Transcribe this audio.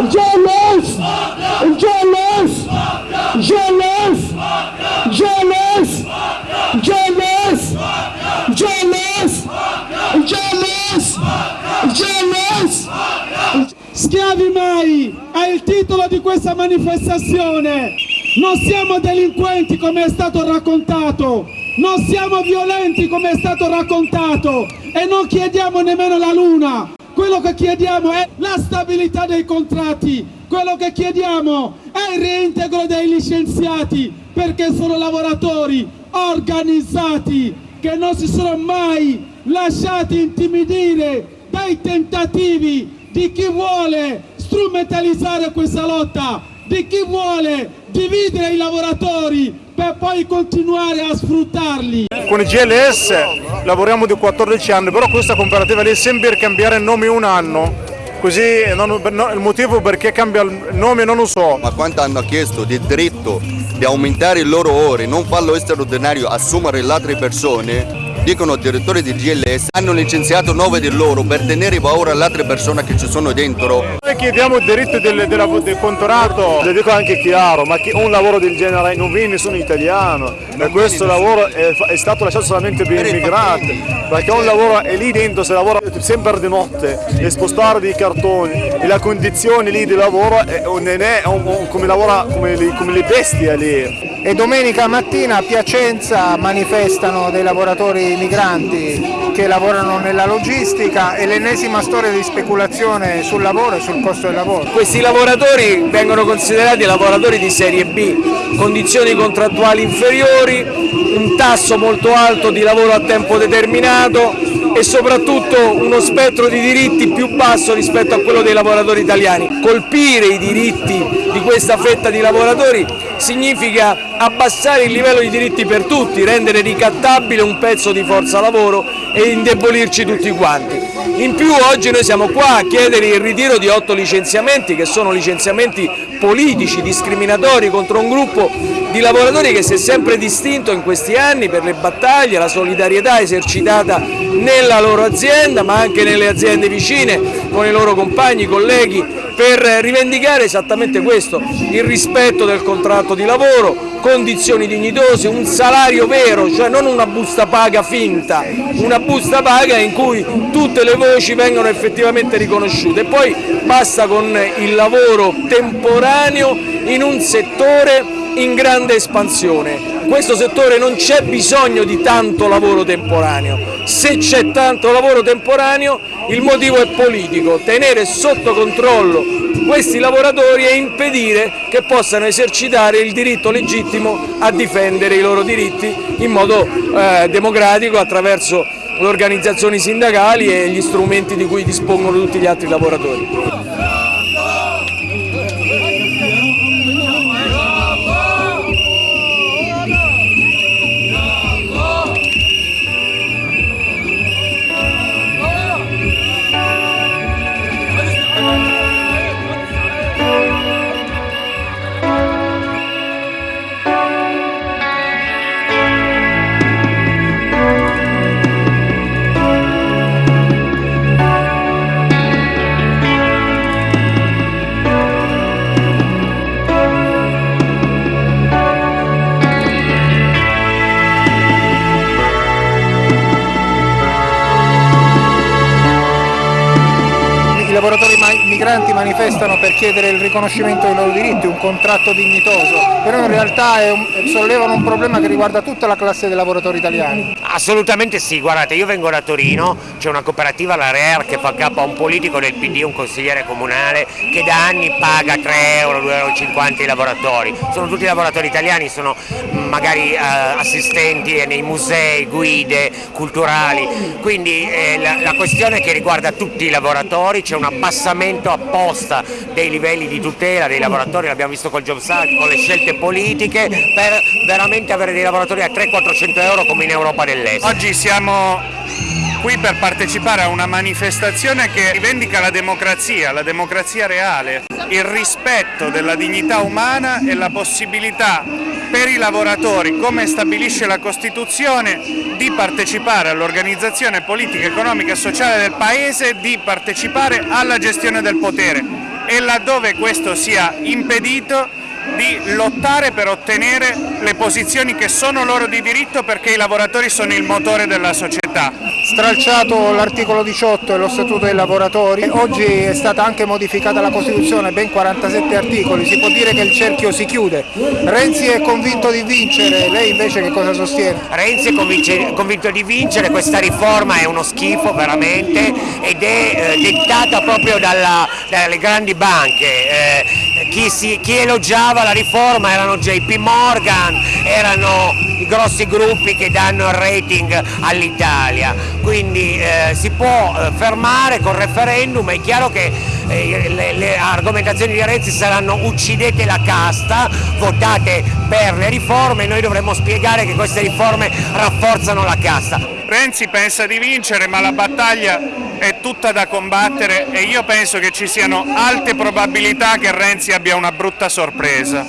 GLS, GLS, GLS, GLS, GLS, GLS, GLS, GLS. Schiavi mai è il titolo di questa manifestazione. Non siamo delinquenti come è stato raccontato, non siamo violenti come è stato raccontato. E non chiediamo nemmeno la luna. Quello che chiediamo è la stabilità dei contratti, quello che chiediamo è il reintegro dei licenziati perché sono lavoratori organizzati che non si sono mai lasciati intimidire dai tentativi di chi vuole strumentalizzare questa lotta, di chi vuole dividere i lavoratori per poi continuare a sfruttarli. Con i GLS lavoriamo di 14 anni, però questa cooperativa lì sembra cambiare nome un anno. Così non, no, il motivo perché cambia il nome non lo so. Ma quanto hanno chiesto di diritto di aumentare il loro ore, non farlo straordinario, assumere le altre persone, dicono direttori di GLS, hanno licenziato nove di loro per tenere paura alle altre persone che ci sono dentro. Chiediamo il diritto del, del, del contratto, le dico anche chiaro, ma un lavoro del genere non viene nessun italiano. E questo lavoro è, è, stato lasciato solamente per immigrati, perché un lavoro è lì dentro, si lavora sempre di notte, e spostare dei cartoni e la condizione lì di lavoro è, non è un, un, come, lavora, come, le, come le bestie lì. E domenica mattina a Piacenza manifestano dei lavoratori migranti che lavorano nella logistica e l'ennesima storia di speculazione sul lavoro e sul costo del lavoro. Questi lavoratori vengono considerati lavoratori di serie B, condizioni contrattuali inferiori, un tasso molto alto di lavoro a tempo determinato e soprattutto uno spettro di diritti più basso rispetto a quello dei lavoratori italiani. Colpire i diritti di questa fetta di lavoratori significa abbassare il livello di diritti per tutti, rendere ricattabile un pezzo di forza lavoro e indebolirci tutti quanti. In più oggi noi siamo qua a chiedere il ritiro di otto licenziamenti che sono licenziamenti politici, discriminatori contro un gruppo di lavoratori che si è sempre distinto in questi anni per le battaglie, la solidarietà esercitata nella loro azienda ma anche nelle aziende vicine con i loro compagni, colleghi per rivendicare esattamente questo, il rispetto del contratto di lavoro, condizioni dignitose, un salario vero, cioè non una busta paga finta, una busta paga in cui tutte le voci vengono effettivamente riconosciute. E poi basta con il lavoro temporaneo in un settore in grande espansione. Questo settore non c'è bisogno di tanto lavoro temporaneo, se c'è tanto lavoro temporaneo il motivo è politico, tenere sotto controllo questi lavoratori e impedire che possano esercitare il diritto legittimo a difendere i loro diritti in modo eh, democratico attraverso le organizzazioni sindacali e gli strumenti di cui dispongono tutti gli altri lavoratori. laboratory, Mike. Migranti manifestano per chiedere il riconoscimento dei loro diritti, un contratto dignitoso, però in realtà un, sollevano un problema che riguarda tutta la classe dei lavoratori italiani. Assolutamente sì, guardate io vengo da Torino, c'è una cooperativa, la RER, che fa capo a un politico del PD, un consigliere comunale, che da anni paga 3 euro, 2,50 euro i lavoratori, sono tutti lavoratori italiani, sono magari eh, assistenti nei musei, guide culturali, quindi eh, la, la questione che riguarda tutti i lavoratori, c'è una abbassamento apposta dei livelli di tutela dei lavoratori, l'abbiamo visto col Jobs Act, con le scelte politiche, per veramente avere dei lavoratori a 300-400 euro come in Europa dell'Est. Oggi siamo qui per partecipare a una manifestazione che rivendica la democrazia, la democrazia reale, il rispetto della dignità umana e la possibilità per i lavoratori, come stabilisce la Costituzione, di partecipare all'organizzazione politica, economica e sociale del Paese, di partecipare alla gestione del potere e laddove questo sia impedito di lottare per ottenere le posizioni che sono loro di diritto perché i lavoratori sono il motore della società. Stralciato l'articolo 18 e lo statuto dei lavoratori, oggi è stata anche modificata la Costituzione, ben 47 articoli, si può dire che il cerchio si chiude. Renzi è convinto di vincere, lei invece che cosa sostiene? Renzi è convinto di vincere, questa riforma è uno schifo veramente ed è eh, dettata proprio dalla- dalle grandi banche. Eh, chi, si- chi elogiava la riforma erano JP Morgan, erano i grossi gruppi che danno il rating all'Italia, quindi eh, si può eh, fermare col referendum, è chiaro che eh, le, le argomentazioni di Renzi saranno uccidete la casta, votate per le riforme, noi dovremmo spiegare che queste riforme rafforzano la casta. Renzi pensa di vincere ma la battaglia è tutta da combattere e io penso che ci siano alte probabilità che Renzi abbia una brutta sorpresa.